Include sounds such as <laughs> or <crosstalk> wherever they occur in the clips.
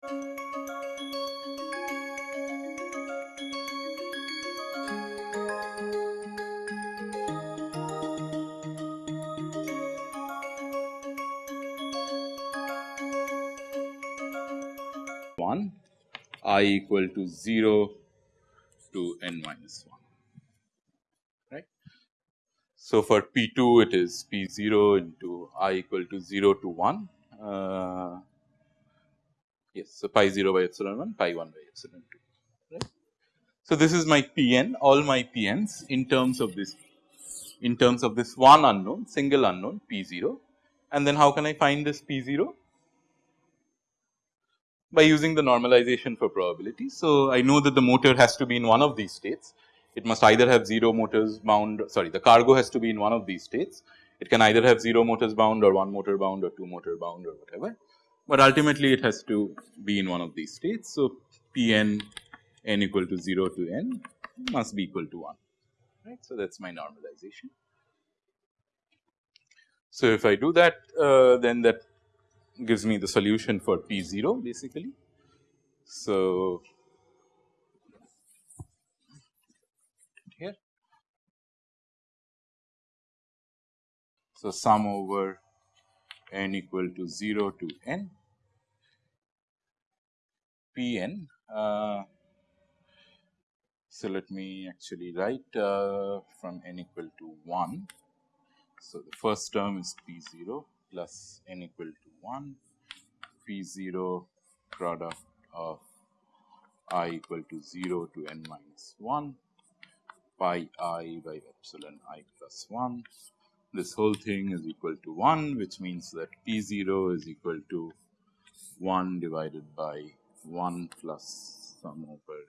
1 i equal to 0 to n minus 1 right. So, for P 2 it is P 0 into i equal to 0 to 1 uh, yes. So, pi 0 by epsilon 1 pi 1 by epsilon 2 right. So, this is my P n all my P n's in terms of this in terms of this one unknown single unknown P 0 and then how can I find this P 0 by using the normalization for probability. So, I know that the motor has to be in one of these states. It must either have 0 motors bound sorry the cargo has to be in one of these states. It can either have 0 motors bound or 1 motor bound or 2 motor bound or whatever, but ultimately it has to be in one of these states. So, P n n equal to 0 to n must be equal to 1 right. So, that is my normalization. So, if I do that uh, then that gives me the solution for P 0 basically. So, here. So, sum over n equal to 0 to n P n. Uh, so, let me actually write uh, from n equal to 1. So, the first term is P 0 plus n equal to 1 P 0 product of i equal to 0 to n minus 1 pi i by epsilon i plus 1. This whole thing is equal to 1 which means that P 0 is equal to 1 divided by 1 plus sum over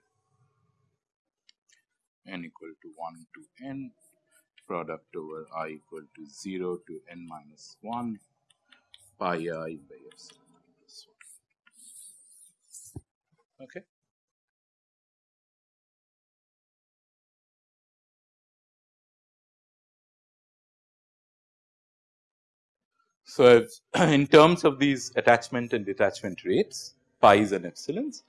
n equal to 1 to n product over i equal to 0 to n minus 1 pi i by epsilon minus 1. Okay. So, <clears throat> in terms of these attachment and detachment rates pi's and epsilons,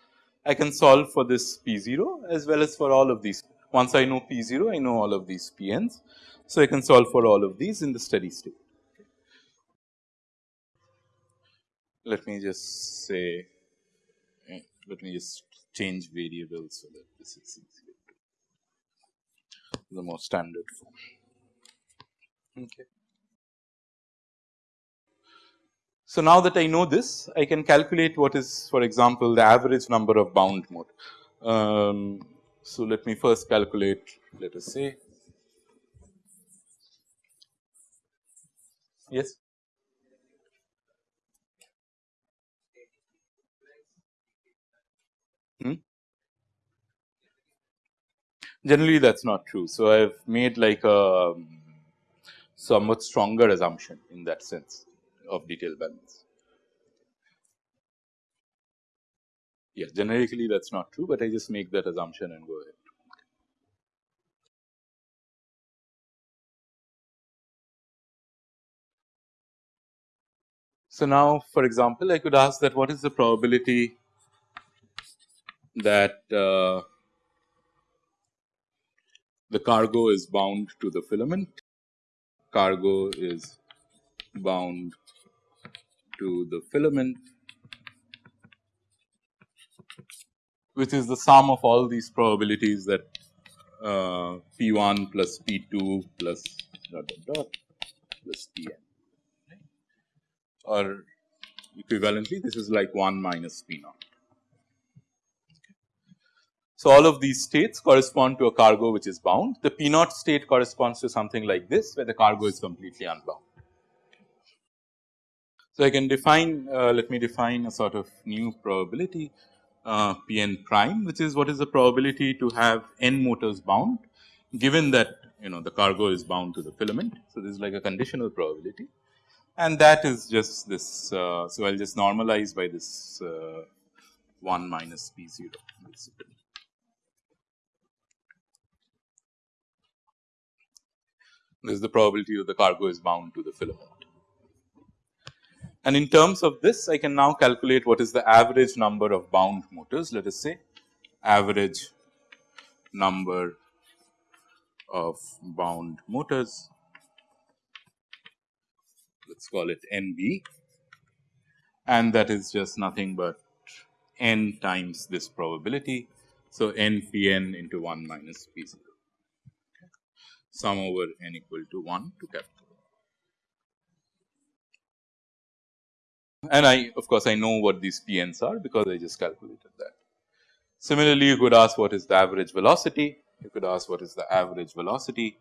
I can solve for this P 0 as well as for all of these. Once I know P 0, I know all of these P n's. So, I can solve for all of these in the steady state. let me just say, let me just change variables so that this is easier the more standard form. Okay. So, now that I know this, I can calculate what is for example, the average number of bound mode. Um, so, let me first calculate let us say yes. Hmm? Generally that is not true. So, I have made like a somewhat stronger assumption in that sense of detail balance. Yeah, generically that is not true, but I just make that assumption and go ahead. So, now for example, I could ask that what is the probability that uh, the cargo is bound to the filament, cargo is bound to the filament which is the sum of all these probabilities that uh, P 1 plus P 2 plus dot dot dot plus P n right? or equivalently this is like 1 minus P naught. So, all of these states correspond to a cargo which is bound. The P naught state corresponds to something like this where the cargo is completely unbound. So, I can define uh, let me define a sort of new probability uh, P n prime which is what is the probability to have n motors bound given that you know the cargo is bound to the filament. So, this is like a conditional probability and that is just this. Uh, so, I will just normalize by this uh, 1 minus P 0 basically. This is the probability that the cargo is bound to the filament. And in terms of this, I can now calculate what is the average number of bound motors. Let us say average number of bound motors, let us call it NB and that is just nothing but n times this probability. So, n p n into 1 minus p 0 sum over n equal to 1 to capital And I of course, I know what these p n's are because I just calculated that. Similarly, you could ask what is the average velocity, you could ask what is the average velocity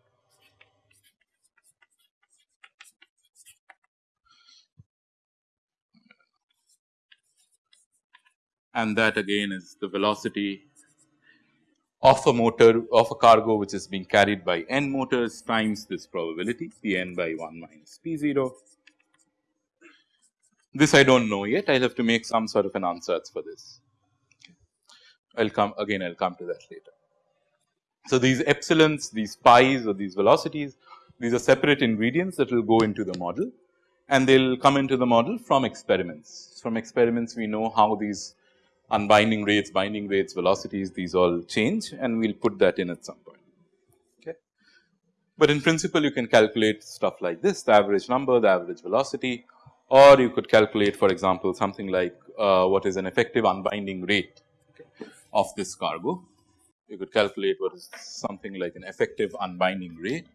and that again is the velocity of a motor of a cargo which is being carried by n motors times this probability p n by 1 minus p 0. This I do not know yet I will have to make some sort of an ansatz for this. I will come again I will come to that later. So, these epsilons these pi's or these velocities these are separate ingredients that will go into the model and they will come into the model from experiments. From experiments we know how these unbinding rates, binding rates, velocities, these all change and we will put that in at some point. Okay. But in principle you can calculate stuff like this, the average number, the average velocity or you could calculate for example, something like uh, what is an effective unbinding rate of this cargo. You could calculate what is something like an effective unbinding rate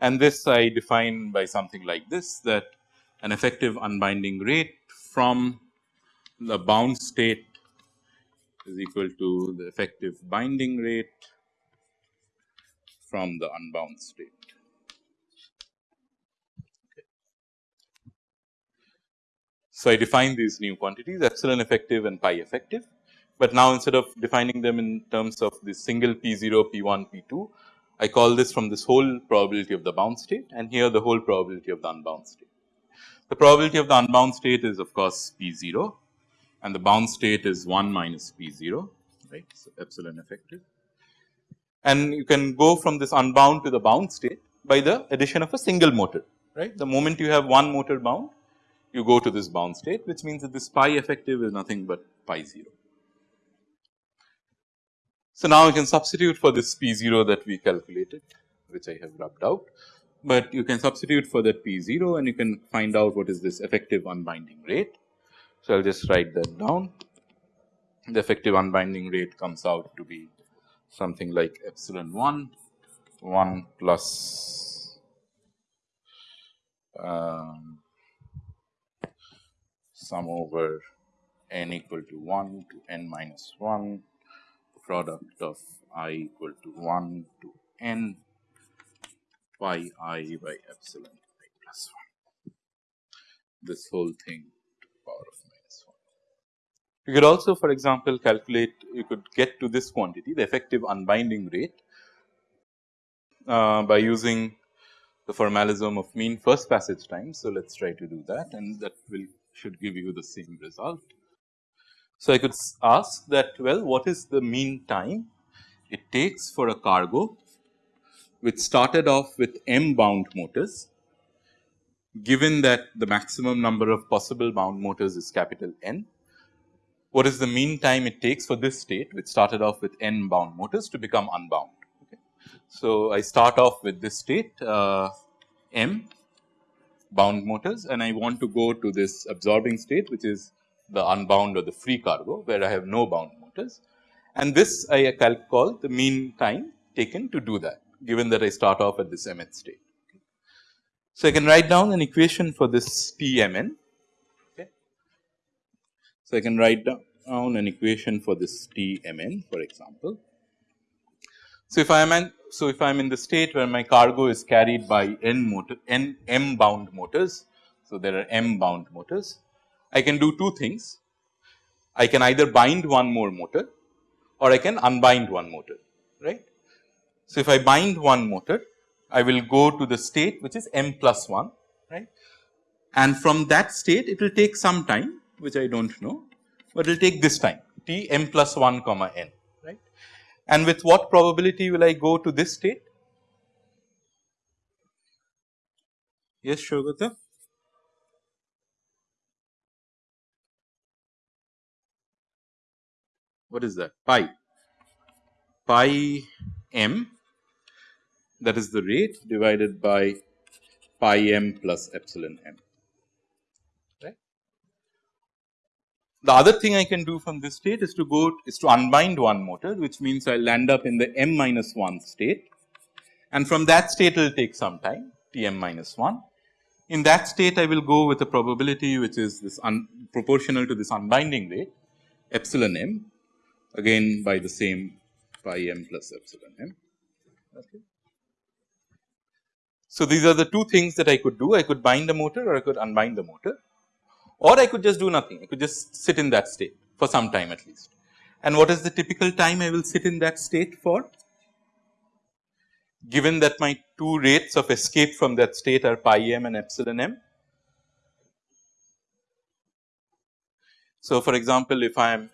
and this I define by something like this that an effective unbinding rate from the bound state is equal to the effective binding rate from the unbound state. So, I define these new quantities epsilon effective and pi effective, but now instead of defining them in terms of the single P 0, P 1, P 2, I call this from this whole probability of the bound state and here the whole probability of the unbound state. The probability of the unbound state is of course P 0 and the bound state is 1 minus P 0 right. So, epsilon effective and you can go from this unbound to the bound state by the addition of a single motor right. The moment you have one motor bound you go to this bound state which means that this pi effective is nothing but pi 0. So, now you can substitute for this P 0 that we calculated which I have rubbed out, but you can substitute for that P 0 and you can find out what is this effective unbinding rate. So, I will just write that down the effective unbinding rate comes out to be something like epsilon 1 1 plus um, sum over n equal to 1 to n minus 1 product of i equal to 1 to n pi i by epsilon i plus 1. This whole thing to the power of minus 1. You could also for example, calculate you could get to this quantity the effective unbinding rate uh, by using the formalism of mean first passage time. So, let us try to do that and that will should give you the same result. So, I could ask that well what is the mean time it takes for a cargo which started off with m bound motors given that the maximum number of possible bound motors is capital N. What is the mean time it takes for this state which started off with n bound motors to become unbound. Okay. So, I start off with this state uh, m bound motors and I want to go to this absorbing state which is the unbound or the free cargo where I have no bound motors and this I call the mean time taken to do that given that I start off at this mth state. So, I can write down an equation for this P m n. So, I can write down an equation for this T m n for example. So, if I am so if I am in the state where my cargo is carried by n motor n m bound motors. So, there are m bound motors I can do two things. I can either bind one more motor or I can unbind one motor, right. So, if I bind one motor, I will go to the state which is m plus 1, right. And from that state it will take some time which I do not know, but it will take this time t m plus 1 comma n, right. and with what probability will I go to this state? Yes, Shogata. What is that? Pi. Pi m that is the rate divided by pi m plus epsilon m. The other thing I can do from this state is to go is to unbind one motor which means I will end up in the m minus 1 state and from that state it will take some time T m minus 1. In that state I will go with a probability which is this proportional to this unbinding rate epsilon m again by the same pi m plus epsilon m. Okay. So, these are the two things that I could do I could bind the motor or I could unbind the motor or I could just do nothing, I could just sit in that state for some time at least. And what is the typical time I will sit in that state for? Given that my two rates of escape from that state are pi m and epsilon m. So, for example, if I am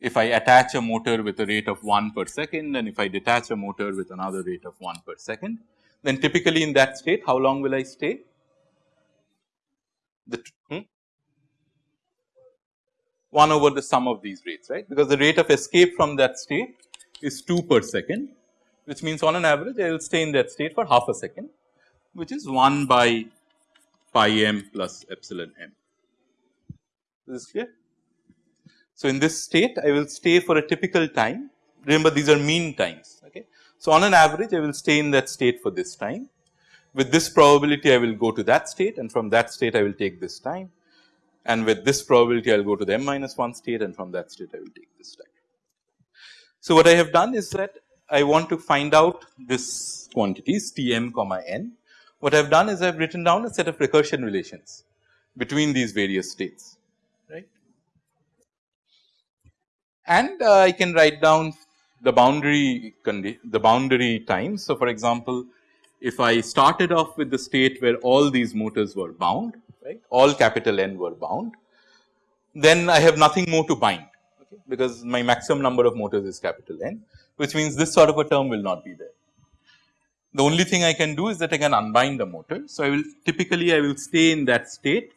if I attach a motor with a rate of 1 per second and if I detach a motor with another rate of 1 per second, then typically in that state how long will I stay? the? 1 over the sum of these rates right because the rate of escape from that state is 2 per second which means on an average I will stay in that state for half a second which is 1 by pi m plus epsilon m. Is this is clear. So, in this state I will stay for a typical time remember these are mean times okay. So, on an average I will stay in that state for this time with this probability I will go to that state and from that state I will take this time and with this probability I will go to the m minus 1 state and from that state I will take this time. So, what I have done is that I want to find out this quantities T m comma n. What I have done is I have written down a set of recursion relations between these various states right. And uh, I can write down the boundary the boundary times. So, for example, if I started off with the state where all these motors were bound, right, all capital N were bound, then I have nothing more to bind okay, because my maximum number of motors is capital N, which means this sort of a term will not be there. The only thing I can do is that I can unbind the motor. So, I will typically I will stay in that state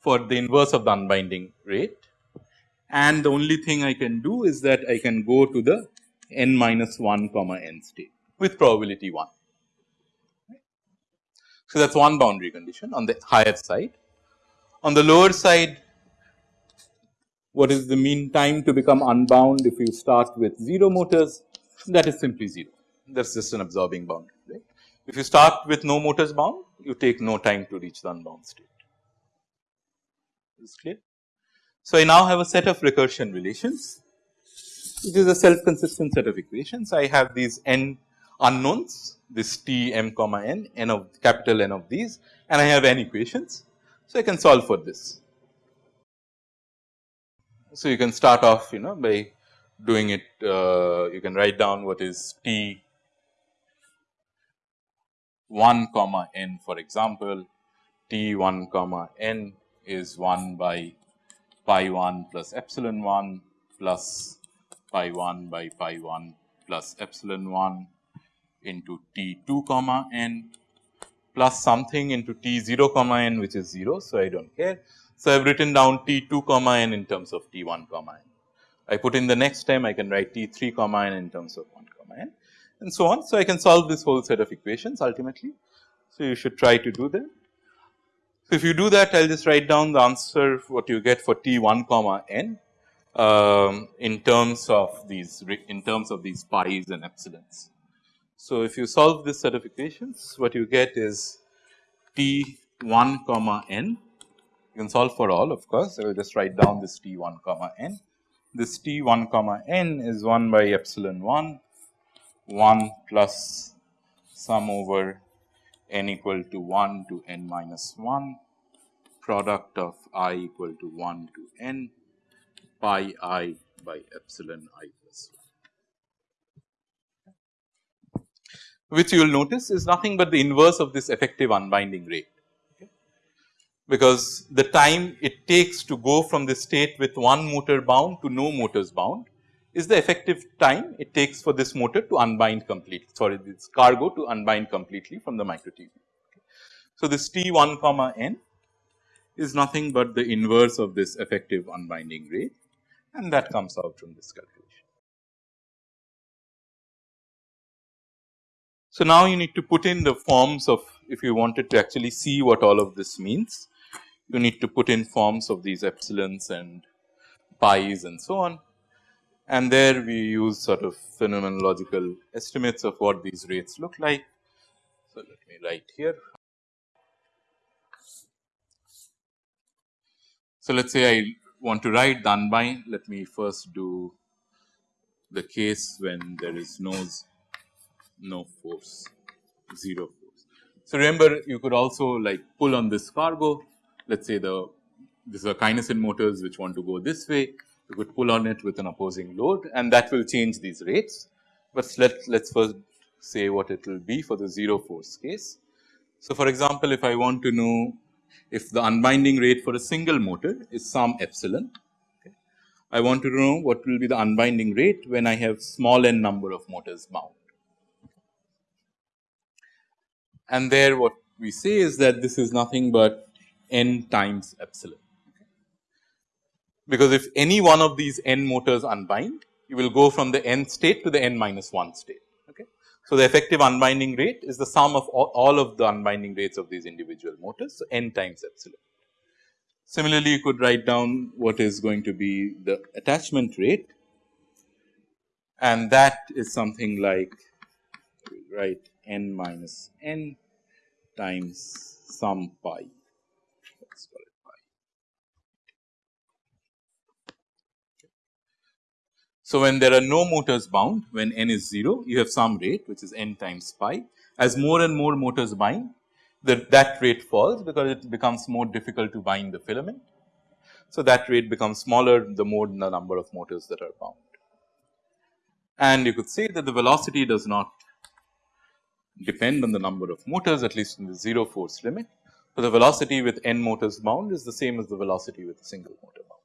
for the inverse of the unbinding rate and the only thing I can do is that I can go to the n minus 1 comma n state with probability 1. So, that is one boundary condition on the higher side. On the lower side, what is the mean time to become unbound if you start with 0 motors? That is simply 0, that is just an absorbing boundary. Right? If you start with no motors bound, you take no time to reach the unbound state. Is clear? So, I now have a set of recursion relations, which is a self consistent set of equations. I have these n unknowns this T m comma n, n of capital N of these and I have n equations. So, I can solve for this. So, you can start off you know by doing it uh, you can write down what is T 1 comma n for example, T 1 comma n is 1 by pi 1 plus epsilon 1 plus pi 1 by pi 1 plus epsilon 1 into t 2 comma n plus something into t 0 comma n which is 0. So, I do not care. So, I have written down t 2 comma n in terms of t 1 comma n. I put in the next time I can write t 3 comma n in terms of 1 comma n and so on. So, I can solve this whole set of equations ultimately. So, you should try to do that. So, if you do that I will just write down the answer what you get for t 1 comma n um, in terms of these in terms of these pi's and epsilons. So, if you solve this set of equations, what you get is T 1 comma n. You can solve for all of course. I will just write down this T 1 comma n. This T 1 comma n is 1 by epsilon 1, 1 plus sum over n equal to 1 to n minus 1 product of i equal to 1 to n pi i by epsilon i plus 1. Which you will notice is nothing but the inverse of this effective unbinding rate. Okay. Because the time it takes to go from the state with one motor bound to no motors bound is the effective time it takes for this motor to unbind completely sorry this cargo to unbind completely from the micro tubule. So, this T 1 comma n is nothing but the inverse of this effective unbinding rate and that comes out from this calculation. So, now you need to put in the forms of if you wanted to actually see what all of this means, you need to put in forms of these epsilons and pi's and so on. And there we use sort of phenomenological estimates of what these rates look like. So, let me write here. So, let us say I want to write unbind, let me first do the case when there is no no force, 0 force. So, remember you could also like pull on this cargo, let us say the this is are kinesin motors which want to go this way, you could pull on it with an opposing load and that will change these rates. But let us first say what it will be for the 0 force case. So, for example, if I want to know if the unbinding rate for a single motor is some epsilon, okay, I want to know what will be the unbinding rate when I have small n number of motors bound. And there what we say is that this is nothing but n times epsilon. Because if any one of these n motors unbind, you will go from the n state to the n minus 1 state. Okay. So, the effective unbinding rate is the sum of all, all of the unbinding rates of these individual motors. So, n times epsilon. Similarly, you could write down what is going to be the attachment rate and that is something like write n minus n times some pi let us call it pi. So, when there are no motors bound when n is 0 you have some rate which is n times pi as more and more motors bind that that rate falls because it becomes more difficult to bind the filament. So, that rate becomes smaller the more the number of motors that are bound. And you could say that the velocity does not depend on the number of motors at least in the 0 force limit. So, the velocity with n motors bound is the same as the velocity with a single motor bound.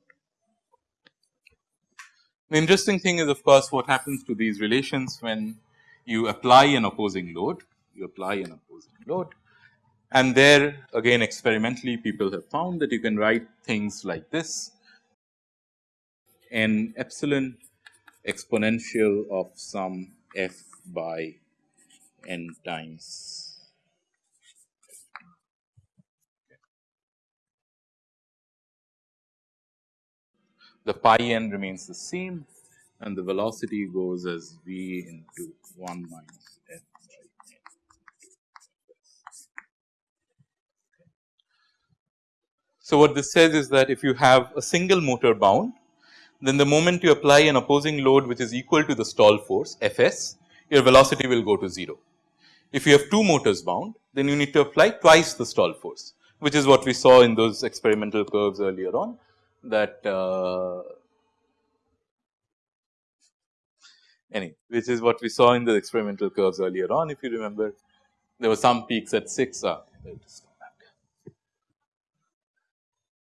The interesting thing is of course, what happens to these relations when you apply an opposing load, you apply an opposing load and there again experimentally people have found that you can write things like this n epsilon exponential of some f by n times. The pi n remains the same and the velocity goes as v into 1 minus f by n. So, what this says is that if you have a single motor bound, then the moment you apply an opposing load which is equal to the stall force F s, your velocity will go to 0. If you have two motors bound, then you need to apply twice the stall force, which is what we saw in those experimental curves earlier on that uh, anyway, which is what we saw in the experimental curves earlier on. If you remember, there were some peaks at 6. Uh,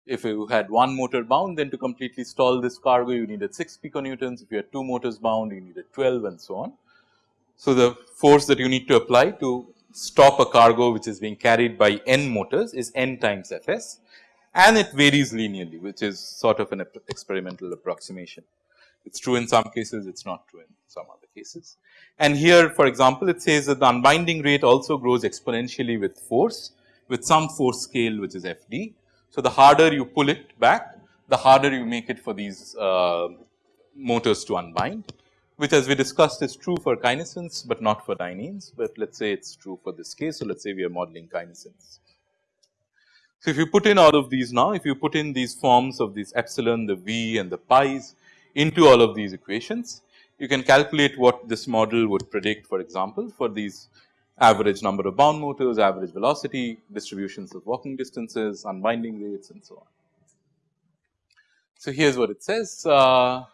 if you had one motor bound, then to completely stall this cargo, you needed 6 piconewtons. If you had two motors bound, you needed 12 and so on. So, the force that you need to apply to stop a cargo which is being carried by n motors is n times F s and it varies linearly which is sort of an experimental approximation. It is true in some cases, it is not true in some other cases. And here for example, it says that the unbinding rate also grows exponentially with force with some force scale which is F d. So, the harder you pull it back, the harder you make it for these uh, motors to unbind which as we discussed is true for kinesins, but not for dyneins, but let us say it is true for this case. So, let us say we are modeling kinesins. So, if you put in all of these now, if you put in these forms of these epsilon, the v and the pi's into all of these equations, you can calculate what this model would predict for example, for these average number of bound motors, average velocity, distributions of walking distances, unbinding rates and so on. So, here is what it says. Uh,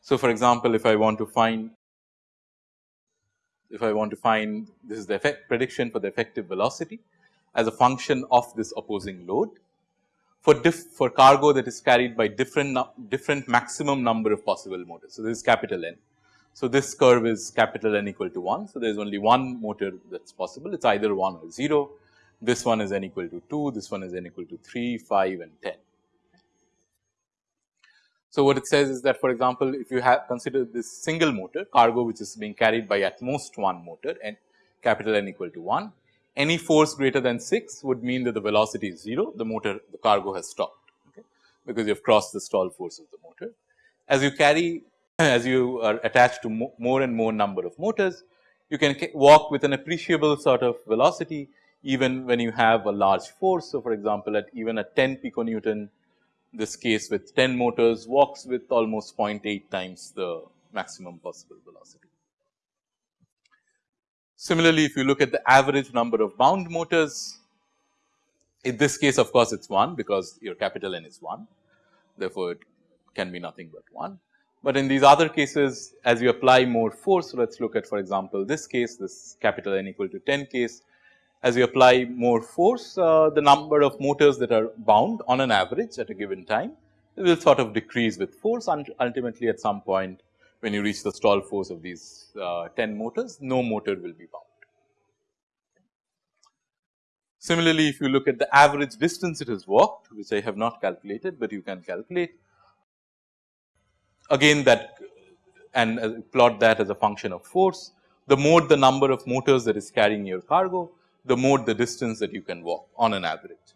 so, for example, if I want to find if I want to find this is the effect prediction for the effective velocity as a function of this opposing load, for for cargo that is carried by different different maximum number of possible motors. So, this is capital N. So, this curve is capital N equal to 1. So, there is only one motor that is possible it is either 1 or 0. This one is n equal to 2, this one is n equal to 3, 5 and 10. So, what it says is that for example, if you have consider this single motor cargo which is being carried by at most one motor and capital N equal to 1, any force greater than 6 would mean that the velocity is 0, the motor the cargo has stopped okay, because you have crossed the stall force of the motor. As you carry <clears throat> as you are attached to mo more and more number of motors, you can walk with an appreciable sort of velocity even when you have a large force. So, for example, at even at 10 piconewton this case with 10 motors walks with almost 0.8 times the maximum possible velocity. Similarly, if you look at the average number of bound motors, in this case of course, it is 1 because your capital N is 1, therefore, it can be nothing but 1. But in these other cases as you apply more force, let us look at for example, this case this capital N equal to 10 case. As you apply more force, uh, the number of motors that are bound on an average at a given time will sort of decrease with force and ultimately at some point when you reach the stall force of these uh, 10 motors, no motor will be bound. Similarly, if you look at the average distance it has walked, which I have not calculated, but you can calculate, again that and uh, plot that as a function of force. The more the number of motors that is carrying your cargo, the more the distance that you can walk on an average.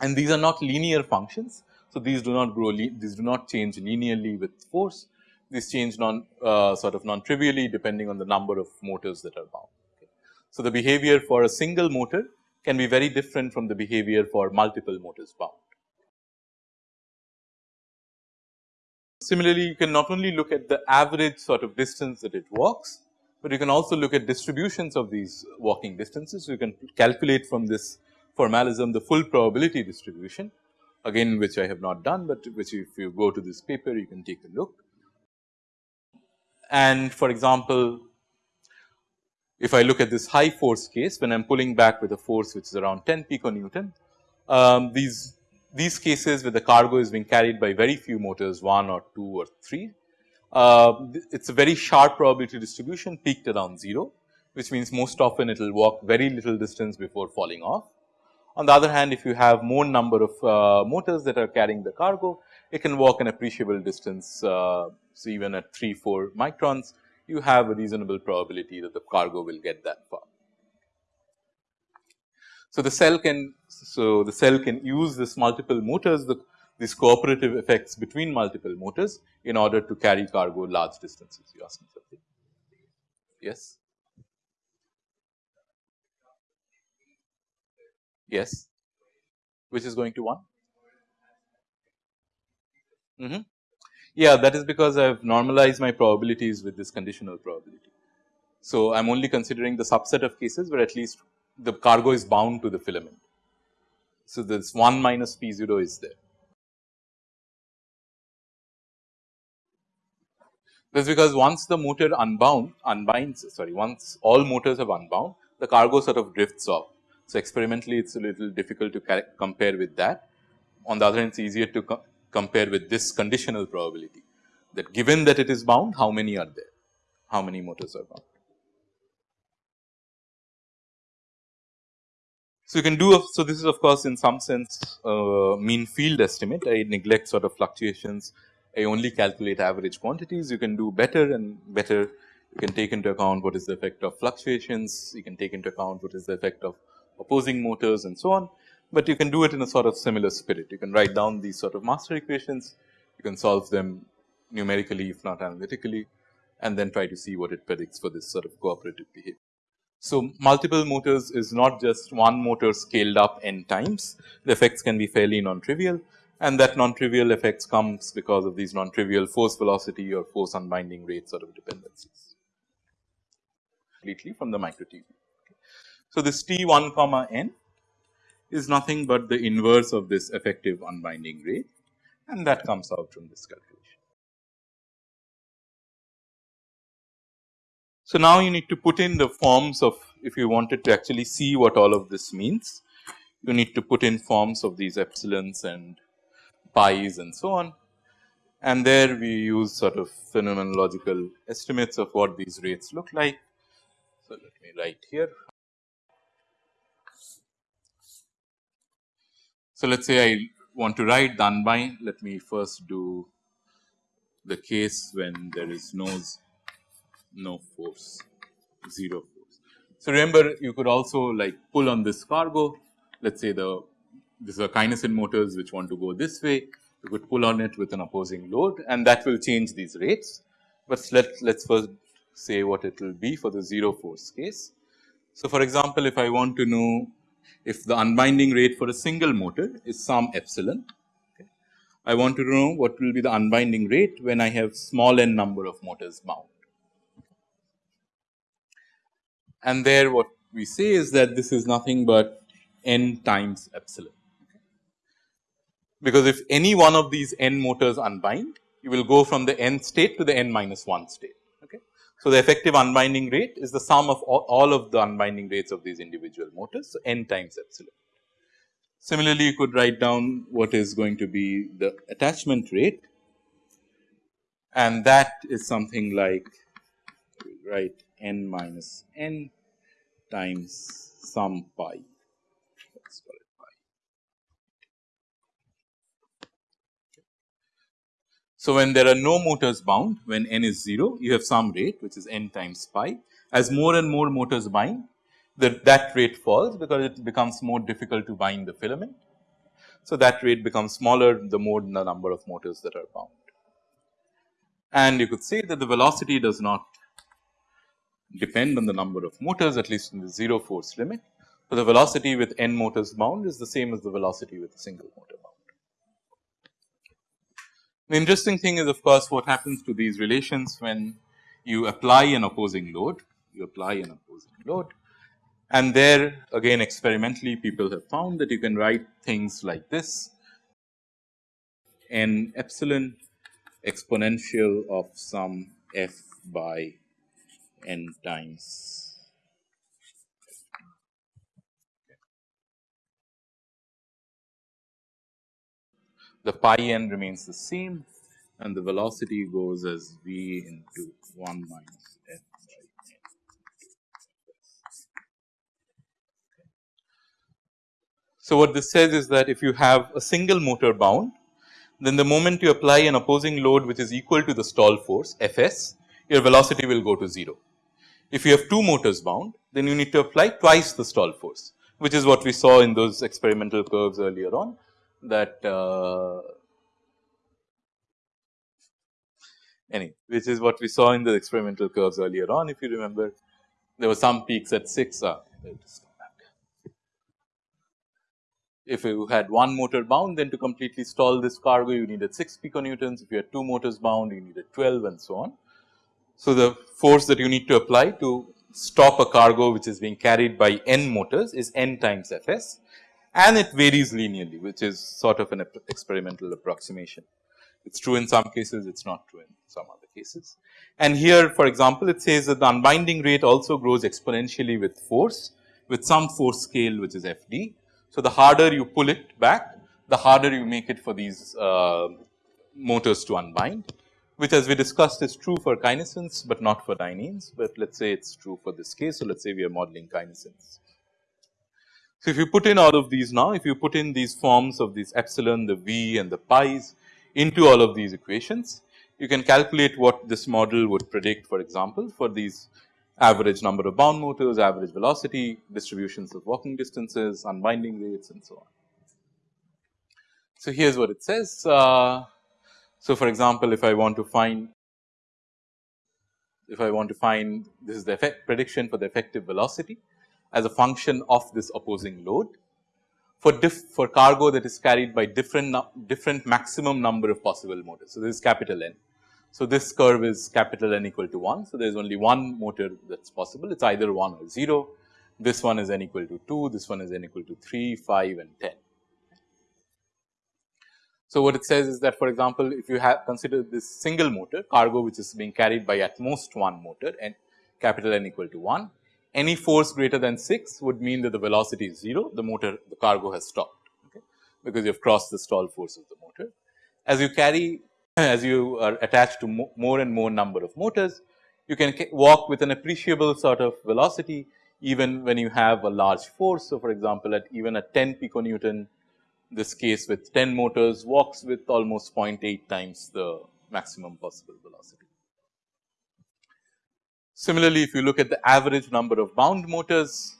And these are not linear functions. So, these do not grow, these do not change linearly with force. These change non uh, sort of non trivially depending on the number of motors that are bound. Okay. So, the behavior for a single motor can be very different from the behavior for multiple motors bound. Similarly, you can not only look at the average sort of distance that it walks, but you can also look at distributions of these walking distances. You can calculate from this formalism the full probability distribution again which I have not done, but which if you go to this paper you can take a look. And for example, if I look at this high force case when I am pulling back with a force which is around 10 piconewton, um, these these cases where the cargo is being carried by very few motors 1 or 2 or 3, uh, it is a very sharp probability distribution peaked around 0, which means most often it will walk very little distance before falling off. On the other hand, if you have more number of uh, motors that are carrying the cargo, it can walk an appreciable distance. Uh, so, even at 3, 4 microns, you have a reasonable probability that the cargo will get that far. So, the cell can so the cell can use this multiple motors the these cooperative effects between multiple motors in order to carry cargo large distances. You ask me something? Yes. Yes. Which is going to 1? Mm -hmm. Yeah, that is because I have normalized my probabilities with this conditional probability. So, I am only considering the subset of cases where at least the cargo is bound to the filament. So, this 1 minus P 0 is there. That is because once the motor unbound unbinds sorry once all motors have unbound the cargo sort of drifts off. So, experimentally it is a little difficult to compare with that. On the other hand it is easier to co compare with this conditional probability that given that it is bound how many are there, how many motors are bound. So, you can do so this is of course, in some sense uh, mean field estimate I neglect sort of fluctuations I only calculate average quantities. You can do better and better. You can take into account what is the effect of fluctuations. You can take into account what is the effect of opposing motors and so on, but you can do it in a sort of similar spirit. You can write down these sort of master equations. You can solve them numerically if not analytically and then try to see what it predicts for this sort of cooperative behavior. So, multiple motors is not just one motor scaled up n times, the effects can be fairly non-trivial and that non-trivial effects comes because of these non-trivial force velocity or force unbinding rate sort of dependencies completely from the micro tubule. So, this T 1 comma n is nothing but the inverse of this effective unbinding rate and that comes out from this calculation. So, now you need to put in the forms of if you wanted to actually see what all of this means, you need to put in forms of these epsilons and pi's and so on. And there we use sort of phenomenological estimates of what these rates look like. So, let me write here. So, let us say I want to write unbind, let me first do the case when there is no, no force, 0 force. So, remember you could also like pull on this cargo, let us say the this is a kinesin motors which want to go this way, you could pull on it with an opposing load and that will change these rates. But let us first say what it will be for the 0 force case. So, for example, if I want to know if the unbinding rate for a single motor is some epsilon, okay, I want to know what will be the unbinding rate when I have small n number of motors bound. And there what we say is that this is nothing but n times epsilon because if any one of these n motors unbind, you will go from the n state to the n minus 1 state. Okay. So, the effective unbinding rate is the sum of all, all of the unbinding rates of these individual motors. So, n times epsilon. Similarly, you could write down what is going to be the attachment rate and that is something like write n minus n times some pi. So, when there are no motors bound when n is 0 you have some rate which is n times pi as more and more motors bind that that rate falls because it becomes more difficult to bind the filament. So, that rate becomes smaller the more the number of motors that are bound. And you could say that the velocity does not depend on the number of motors at least in the 0 force limit. So, the velocity with n motors bound is the same as the velocity with a single motor bound. The interesting thing is of course, what happens to these relations when you apply an opposing load, you apply an opposing load and there again experimentally people have found that you can write things like this. N epsilon exponential of some f by n times the pi n remains the same and the velocity goes as v into 1 minus f by n. So, what this says is that if you have a single motor bound, then the moment you apply an opposing load which is equal to the stall force F s, your velocity will go to 0. If you have two motors bound, then you need to apply twice the stall force, which is what we saw in those experimental curves earlier on that uh, anyway, which is what we saw in the experimental curves earlier on. If you remember, there were some peaks at 6. Uh, if you had one motor bound, then to completely stall this cargo, you needed 6 piconewtons. If you had two motors bound, you needed 12 and so on. So, the force that you need to apply to stop a cargo which is being carried by n motors is n times Fs and it varies linearly which is sort of an experimental approximation. It is true in some cases, it is not true in some other cases. And here for example, it says that the unbinding rate also grows exponentially with force with some force scale which is Fd. So, the harder you pull it back, the harder you make it for these uh, motors to unbind which as we discussed is true for kinesins, but not for dyneins, but let us say it is true for this case. So, let us say we are modeling kinesins. So, if you put in all of these now, if you put in these forms of these epsilon, the v and the pi's into all of these equations, you can calculate what this model would predict for example, for these average number of bound motors, average velocity, distributions of walking distances, unbinding rates and so on. So, here is what it says. Uh, so, for example, if I want to find if I want to find this is the effect prediction for the effective velocity, as a function of this opposing load for diff for cargo that is carried by different different maximum number of possible motors. So, this is capital N. So, this curve is capital N equal to 1. So, there is only one motor that is possible it is either 1 or 0. This one is n equal to 2, this one is n equal to 3, 5 and 10. So, what it says is that for example, if you have consider this single motor cargo which is being carried by at most one motor and capital N equal to 1 any force greater than 6 would mean that the velocity is 0, the motor the cargo has stopped okay, because you have crossed the stall force of the motor. As you carry <laughs> as you are attached to mo more and more number of motors, you can walk with an appreciable sort of velocity even when you have a large force. So, for example, at even at 10 piconewton this case with 10 motors walks with almost 0.8 times the maximum possible velocity. Similarly, if you look at the average number of bound motors,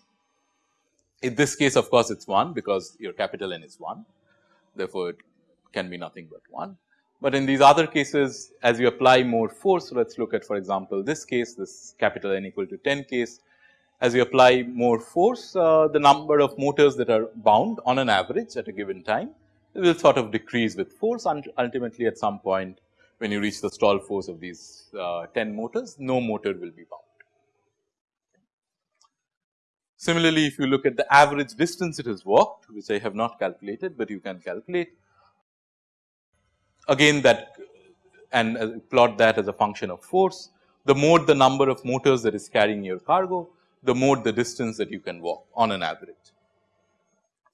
in this case of course, it is 1 because your capital N is 1, therefore, it can be nothing but 1. But in these other cases as you apply more force, let us look at for example, this case this capital N equal to 10 case. As you apply more force, uh, the number of motors that are bound on an average at a given time will sort of decrease with force and ultimately at some point when you reach the stall force of these uh, 10 motors, no motor will be bound. Similarly, if you look at the average distance it has walked, which I have not calculated, but you can calculate, again that and uh, plot that as a function of force. The more the number of motors that is carrying your cargo, the more the distance that you can walk on an average.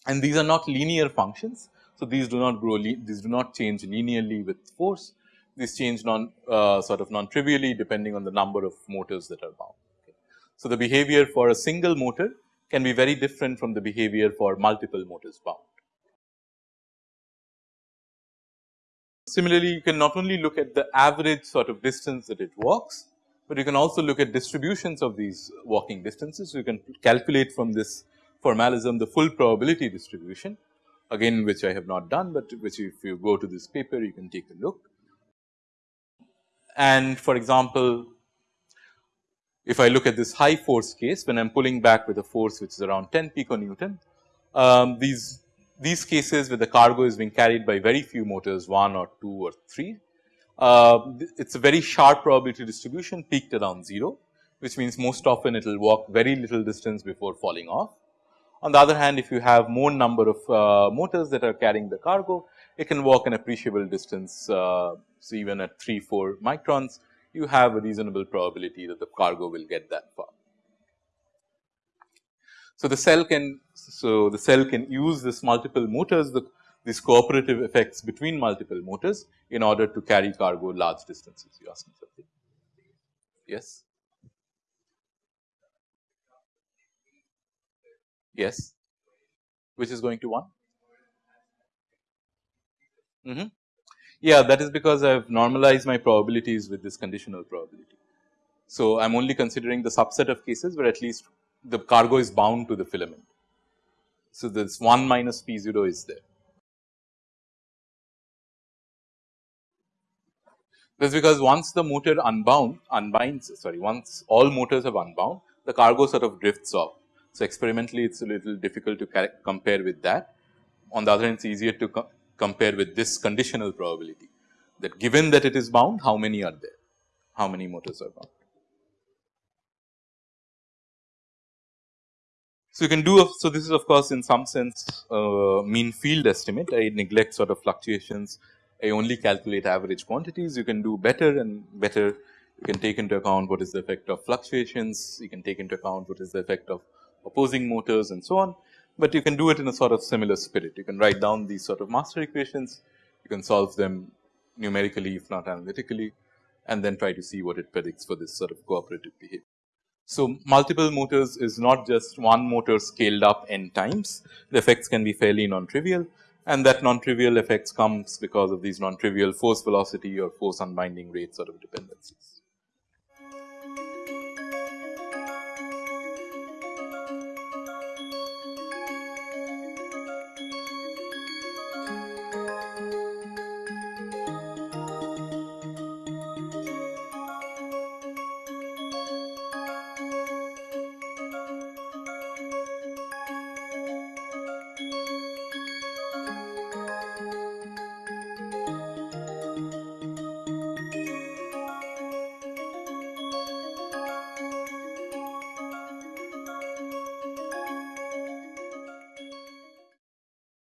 And these are not linear functions. So, these do not grow, these do not change linearly with force. These change non uh, sort of non trivially depending on the number of motors that are bound. Okay. So, the behavior for a single motor can be very different from the behavior for multiple motors bound. Similarly, you can not only look at the average sort of distance that it walks, but you can also look at distributions of these walking distances. You can calculate from this formalism the full probability distribution again which I have not done, but which if you go to this paper you can take a look. And for example, if I look at this high force case when I am pulling back with a force which is around 10 piconewton, um, these these cases where the cargo is being carried by very few motors 1 or 2 or 3. Uh, it is a very sharp probability distribution peaked around 0 which means most often it will walk very little distance before falling off. On the other hand if you have more number of uh, motors that are carrying the cargo it can walk an appreciable distance. Uh, so, even at 3 4 microns you have a reasonable probability that the cargo will get that far. So, the cell can so the cell can use this multiple motors the these cooperative effects between multiple motors in order to carry cargo large distances. You ask me something? Yes. Yes. Which is going to 1? Mm -hmm. Yeah, that is because I have normalized my probabilities with this conditional probability. So, I am only considering the subset of cases where at least the cargo is bound to the filament. So, this 1 minus P 0 is there. That is because once the motor unbound unbinds sorry once all motors have unbound the cargo sort of drifts off. So, experimentally it is a little difficult to compare with that. On the other hand it is easier to compare with this conditional probability. That given that it is bound how many are there, how many motors are bound. So, you can do so this is of course, in some sense uh, mean field estimate. I neglect sort of fluctuations. I only calculate average quantities. You can do better and better. You can take into account what is the effect of fluctuations. You can take into account what is the effect of opposing motors and so on. But you can do it in a sort of similar spirit you can write down these sort of master equations you can solve them numerically if not analytically and then try to see what it predicts for this sort of cooperative behavior. So, multiple motors is not just one motor scaled up n times, the effects can be fairly non-trivial and that non-trivial effects comes because of these non-trivial force velocity or force unbinding rate sort of dependencies.